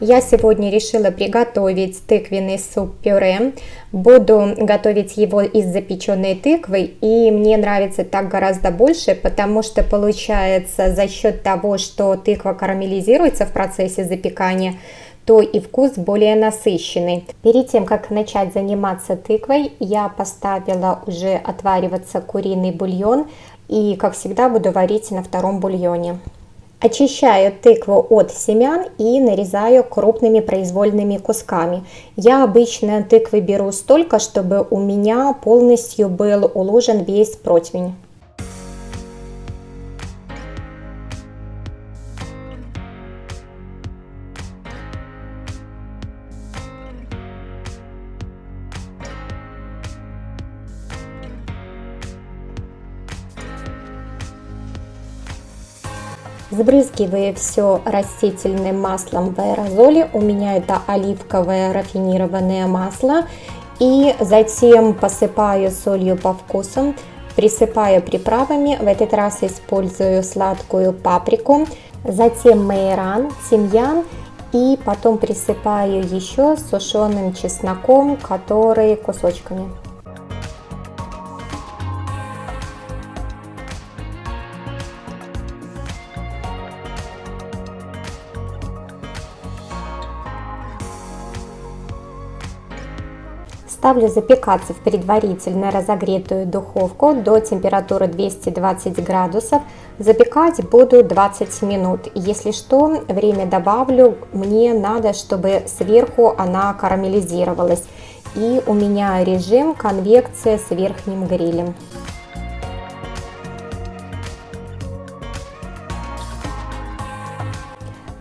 Я сегодня решила приготовить тыквенный суп-пюре. Буду готовить его из запеченной тыквы и мне нравится так гораздо больше, потому что получается за счет того, что тыква карамелизируется в процессе запекания, то и вкус более насыщенный. Перед тем, как начать заниматься тыквой, я поставила уже отвариваться куриный бульон и, как всегда, буду варить на втором бульоне. Очищаю тыкву от семян и нарезаю крупными произвольными кусками. Я обычно тыквы беру столько, чтобы у меня полностью был уложен весь противень. Сбрызгиваю все растительным маслом в аэрозоле. У меня это оливковое рафинированное масло. И затем посыпаю солью по вкусу. Присыпаю приправами. В этот раз использую сладкую паприку. Затем майоран, тимьян. И потом присыпаю еще сушеным чесноком, который кусочками. Ставлю запекаться в предварительно разогретую духовку до температуры 220 градусов. Запекать буду 20 минут. Если что, время добавлю. Мне надо, чтобы сверху она карамелизировалась. И у меня режим конвекция с верхним грилем.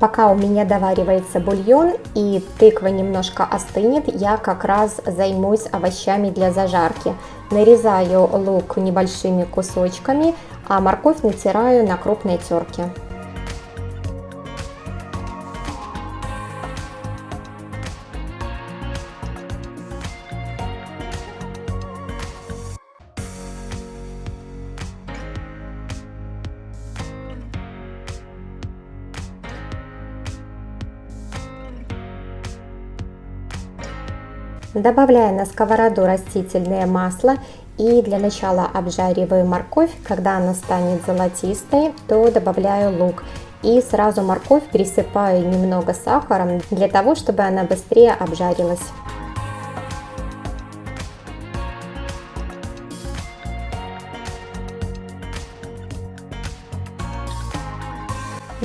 Пока у меня доваривается бульон и тыква немножко остынет, я как раз займусь овощами для зажарки. Нарезаю лук небольшими кусочками, а морковь натираю на крупной терке. Добавляю на сковороду растительное масло и для начала обжариваю морковь. Когда она станет золотистой, то добавляю лук. И сразу морковь пересыпаю немного сахаром для того, чтобы она быстрее обжарилась.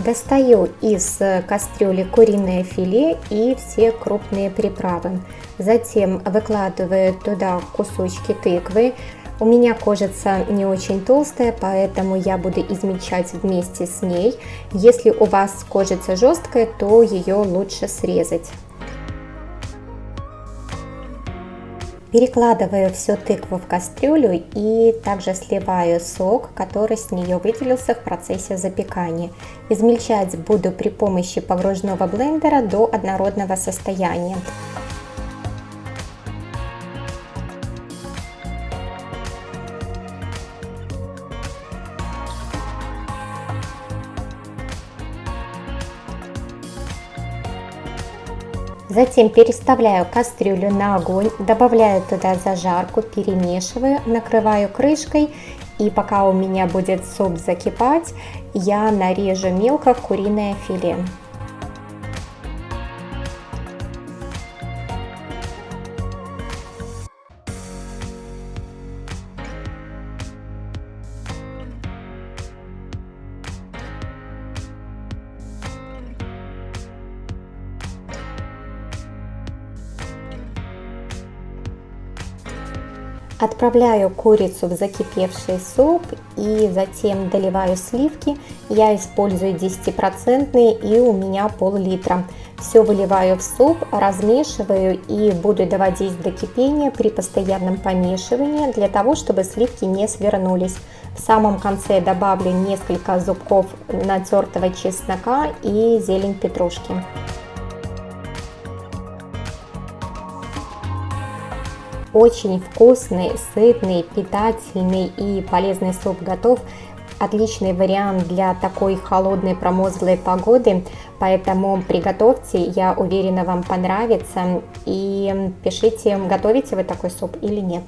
Достаю из кастрюли куриное филе и все крупные приправы. Затем выкладываю туда кусочки тыквы. У меня кожица не очень толстая, поэтому я буду измельчать вместе с ней. Если у вас кожица жесткая, то ее лучше срезать. Перекладываю всю тыкву в кастрюлю и также сливаю сок, который с нее выделился в процессе запекания. Измельчать буду при помощи погружного блендера до однородного состояния. Затем переставляю кастрюлю на огонь, добавляю туда зажарку, перемешиваю, накрываю крышкой и пока у меня будет суп закипать, я нарежу мелко куриное филе. Отправляю курицу в закипевший суп и затем доливаю сливки. Я использую 10% и у меня пол-литра. Все выливаю в суп, размешиваю и буду доводить до кипения при постоянном помешивании для того, чтобы сливки не свернулись. В самом конце добавлю несколько зубков натертого чеснока и зелень петрушки. Очень вкусный, сытный, питательный и полезный суп готов. отличный вариант для такой холодной промозглой погоды, поэтому приготовьте, я уверена, вам понравится. И пишите, готовите вы такой суп или нет.